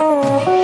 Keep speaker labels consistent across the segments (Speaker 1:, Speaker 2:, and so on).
Speaker 1: Oh.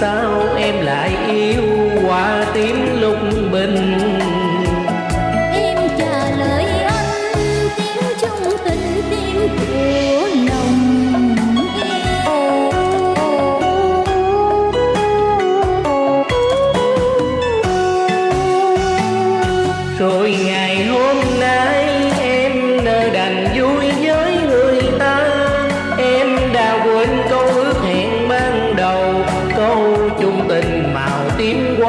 Speaker 1: sao em lại yêu hoa tím lục bình?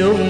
Speaker 2: chung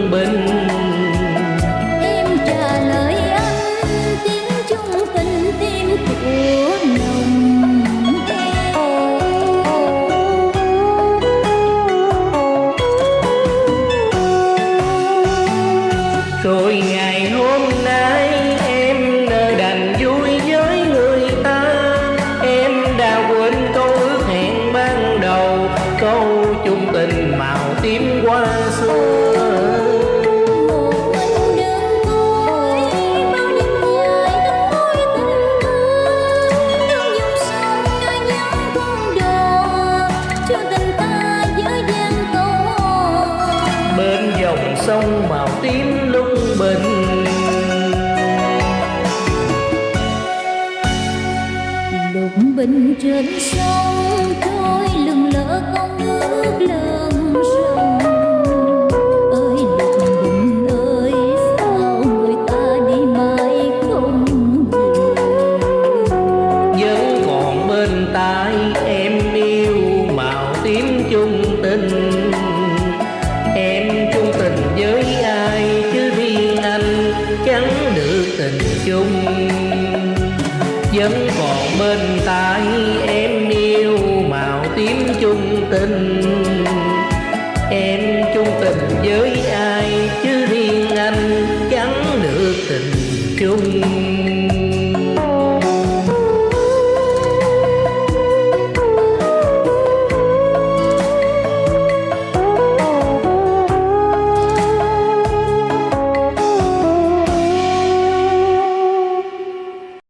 Speaker 1: ngày hôm nay 人生。Vẫn còn bên tai em yêu màu tím chung tình. Em chung tình với ai chứ riêng anh chẳng được tình chung.